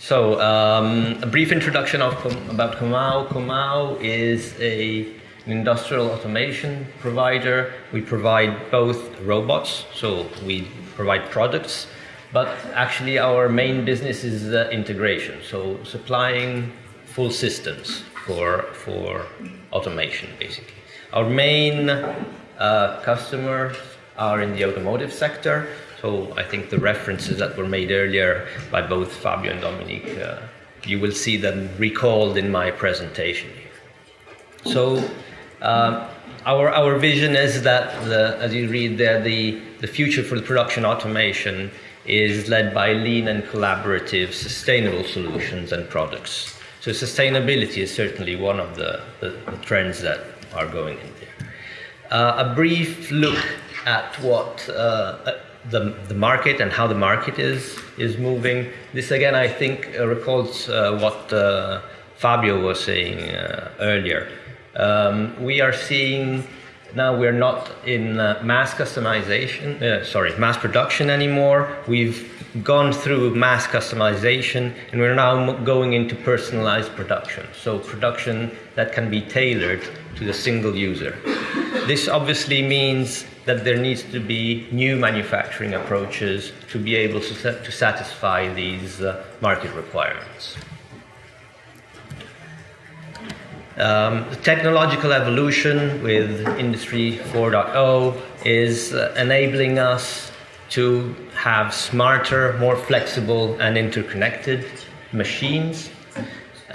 So, um, a brief introduction of about Comau. Comau is a, an industrial automation provider. We provide both robots, so we provide products, but actually our main business is uh, integration, so supplying full systems for, for automation, basically. Our main uh, customers are in the automotive sector, so I think the references that were made earlier by both Fabio and Dominique, uh, you will see them recalled in my presentation. So uh, our, our vision is that, the, as you read there, the, the future for the production automation is led by lean and collaborative sustainable solutions and products. So sustainability is certainly one of the, the, the trends that are going in there. Uh, a brief look at what uh, the, the market and how the market is, is moving. This again, I think, uh, recalls uh, what uh, Fabio was saying earlier. Um, we are seeing now we're not in uh, mass customization, uh, sorry, mass production anymore. We've gone through mass customization and we're now going into personalized production. So production that can be tailored to the single user. This obviously means that there needs to be new manufacturing approaches to be able to, to satisfy these uh, market requirements. Um, the technological evolution with Industry 4.0 is uh, enabling us to have smarter, more flexible, and interconnected machines.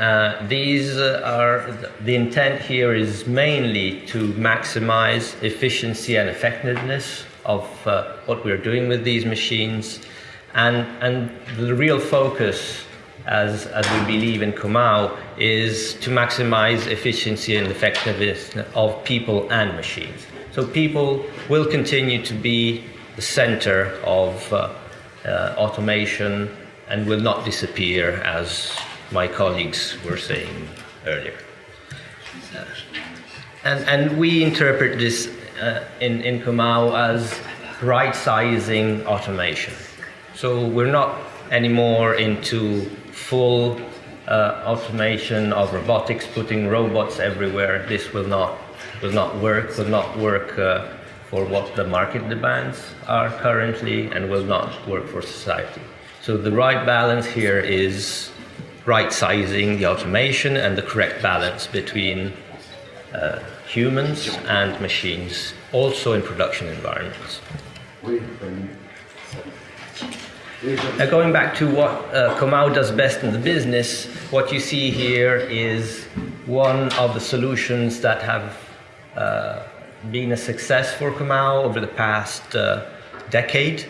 Uh, these are the intent here is mainly to maximize efficiency and effectiveness of uh, what we're doing with these machines, and and the real focus as, as we believe in Comau, is to maximize efficiency and effectiveness of people and machines. So people will continue to be the center of uh, uh, automation and will not disappear as my colleagues were saying earlier. Uh, and, and we interpret this uh, in, in Comau as right-sizing automation. So we're not anymore into full uh, automation of robotics, putting robots everywhere. This will not will not work. Will not work uh, for what the market demands are currently, and will not work for society. So the right balance here is right sizing the automation and the correct balance between uh, humans and machines, also in production environments. Uh, going back to what uh, does best in the business, what you see here is one of the solutions that have uh, been a success for Comau over the past uh, decade.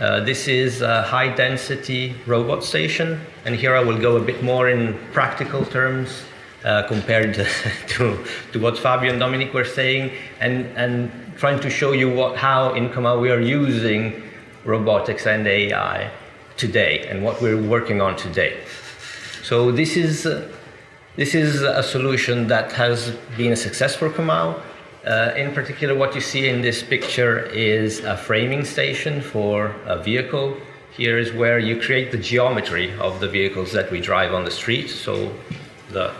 Uh, this is a high density robot station, and here I will go a bit more in practical terms uh, compared to, to, what Fabio and Dominic were saying, and, and trying to show you what, how in Comau we are using robotics and AI today and what we're working on today. So this is, uh, this is a solution that has been a success for Comau. Uh, in particular, what you see in this picture is a framing station for a vehicle. Here is where you create the geometry of the vehicles that we drive on the street. So the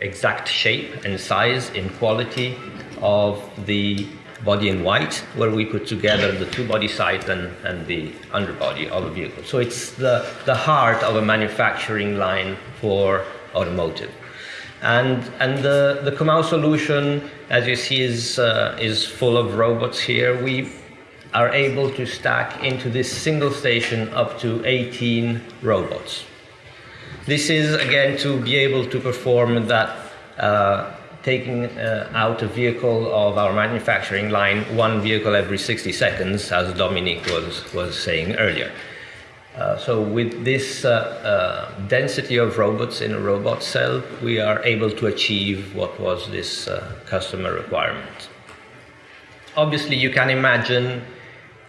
exact shape and size and quality of the body in white, where we put together the two body side and, and the underbody of a vehicle. So it's the, the heart of a manufacturing line for automotive. And, and the, the Comau solution, as you see, is, uh, is full of robots here. We are able to stack into this single station up to 18 robots. This is, again, to be able to perform that uh, taking uh, out a vehicle of our manufacturing line, one vehicle every 60 seconds, as Dominique was, was saying earlier. Uh, so with this uh, uh density of robots in a robot cell, we are able to achieve what was this uh, customer requirement. Obviously, you can imagine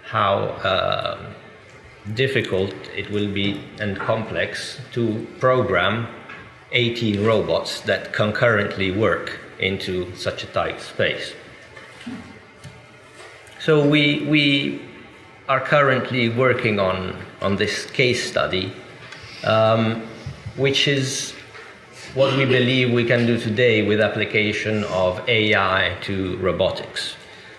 how uh, difficult it will be and complex to program 18 robots that concurrently work into such a tight space. So we, we are currently working on, on this case study. Um, which is what we believe we can do today with application of AI to robotics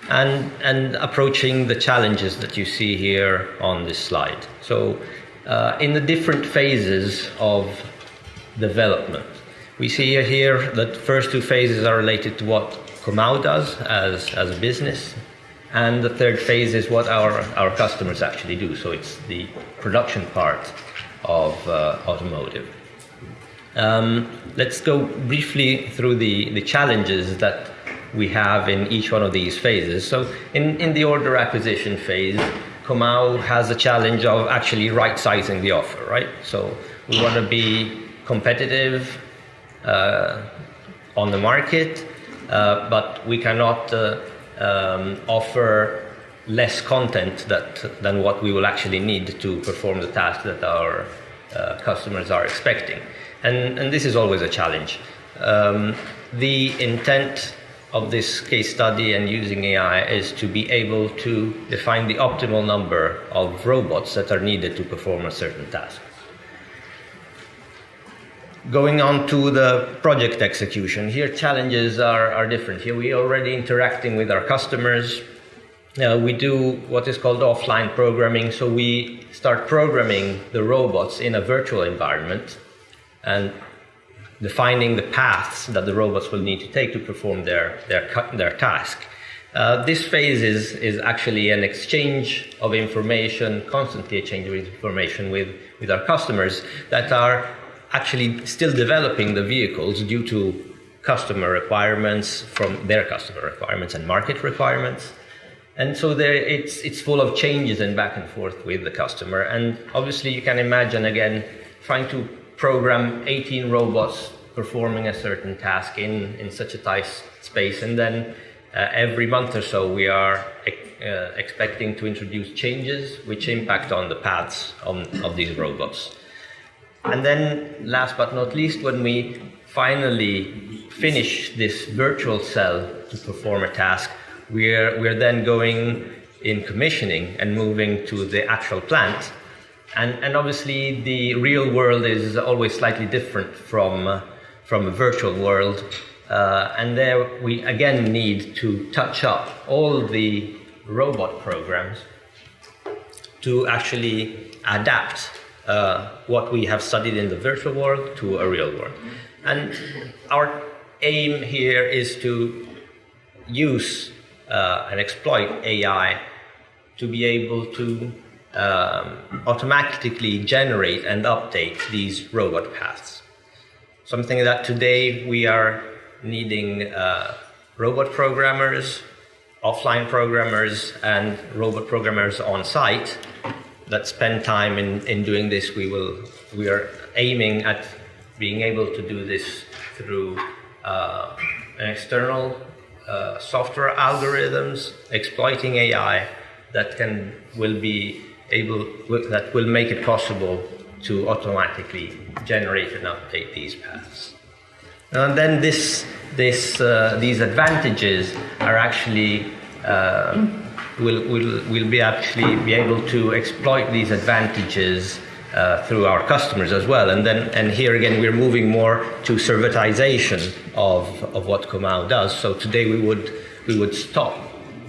and, and approaching the challenges that you see here on this slide. So uh, in the different phases of development, we see here that first two phases are related to what Comau does as, as a business, and the third phase is what our, our customers actually do. So it's the production part of uh, automotive. Um, let's go briefly through the, the challenges that we have in each one of these phases. So in, in the order acquisition phase, Comau has a challenge of actually right-sizing the offer, right? So we want to be competitive uh, on the market, uh, but we cannot uh, um, offer less content that, than what we will actually need to perform the task that our uh, customers are expecting. And, and this is always a challenge. Um, the intent of this case study and using AI is to be able to define the optimal number of robots that are needed to perform a certain task. Going on to the project execution, here challenges are, are different. Here we are already interacting with our customers. Uh, we do what is called offline programming, so we start programming the robots in a virtual environment and defining the paths that the robots will need to take to perform their, their, their task. Uh, this phase is, is actually an exchange of information, constantly exchanging information with, with our customers that are actually still developing the vehicles due to customer requirements from their customer requirements and market requirements. And so there, it's, it's full of changes and back and forth with the customer. And obviously you can imagine, again, trying to program 18 robots performing a certain task in, in such a tight space. And then uh, every month or so, we are uh, expecting to introduce changes which impact on the paths on, of these robots. And then, last but not least, when we finally finish this virtual cell to perform a task, we're, we're then going in commissioning and moving to the actual plant. And, and obviously, the real world is always slightly different from, uh, from a virtual world. Uh, and there we again need to touch up all the robot programs to actually adapt uh, what we have studied in the virtual world to a real world. And our aim here is to use uh, and exploit AI to be able to um, automatically generate and update these robot paths. Something that today we are needing uh, robot programmers, offline programmers, and robot programmers on site that spend time in, in doing this, we will we are aiming at being able to do this through uh, external uh, software algorithms exploiting AI that can will be able that will make it possible to automatically generate and update these paths. And then this this uh, these advantages are actually uh, will will will be actually be able to exploit these advantages uh, through our customers as well. And then, and here again, we're moving more to servitization of, of what Comau does. So today we would, we would stop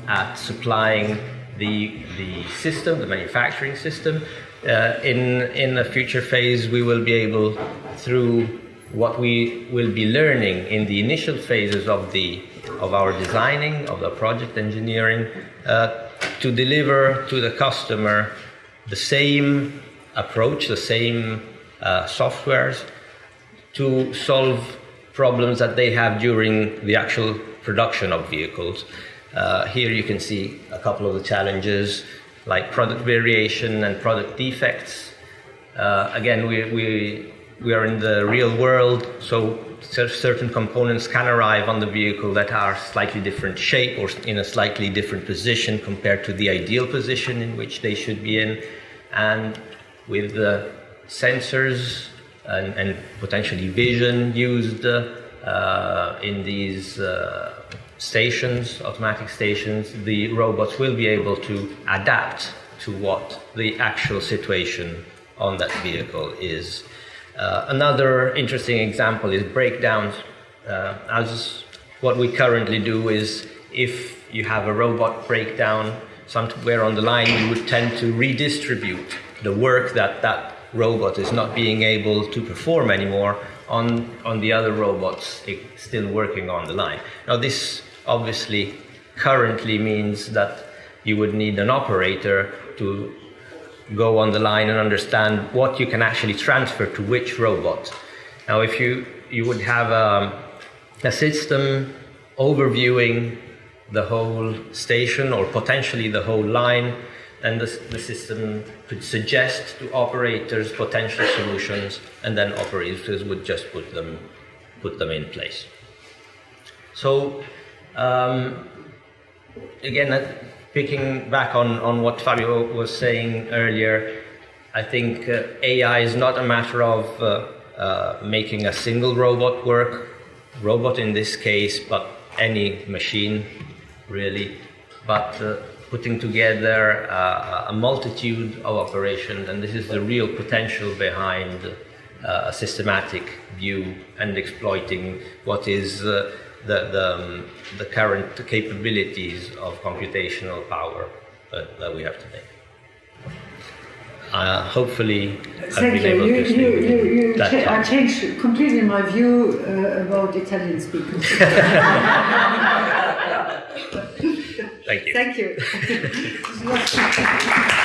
at supplying the, the system, the manufacturing system. Uh, in, in a future phase, we will be able, through what we will be learning in the initial phases of, the, of our designing, of the project engineering, to deliver to the customer the same approach, the same uh, softwares to solve problems that they have during the actual production of vehicles. Uh, here you can see a couple of the challenges like product variation and product defects. Uh, again, we, we, we are in the real world, so certain components can arrive on the vehicle that are slightly different shape or in a slightly different position compared to the ideal position in which they should be in. And with the sensors and, and, potentially vision used uh, in these uh, stations, automatic stations, the robots will be able to adapt to what the actual situation on that vehicle is. Uh, another interesting example is breakdowns. Uh, as what we currently do is if you have a robot breakdown somewhere on the line, you would tend to redistribute the work that that robot is not being able to perform anymore on, on the other robots still working on the line. Now, this obviously currently means that you would need an operator to go on the line and understand what you can actually transfer to which robot. Now, if you, you would have a, a system overviewing the whole station or potentially the whole line, then the, the system could suggest to operators potential solutions, and then operators would just put them, put them in place. So, um, again, uh, picking back on, on what Fabio was saying earlier, I think uh, AI is not a matter of uh, uh, making a single robot work, robot in this case, but any machine really, but uh, putting together a multitude of operations, and this is the real potential behind uh, a systematic view and exploiting what is the, the, um, the, current capabilities of computational power that, that we have today. Uh, hopefully, I've Thank been you. able you, to you, you, you that cha I changed completely my view uh, about Italian speakers. Thank you. Thank you.